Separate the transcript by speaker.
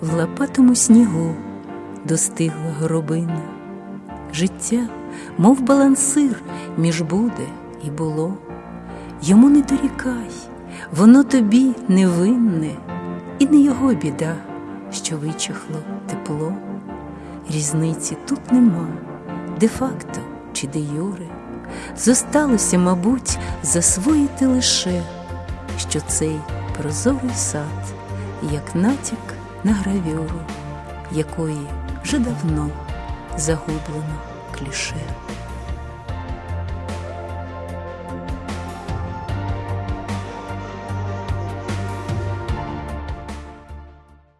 Speaker 1: в лопатому снігу достигла горобина. Життя, мов балансир, між буде і було. Йому не дорікай, воно тобі невинне, і не його біда, що вичахло тепло. Різниці тут нема, де-факто чи де юре. Зосталося, мабуть, засвоїти лише, що цей прозорий сад, як натяк на гравюру, якої вже давно загублено кліше.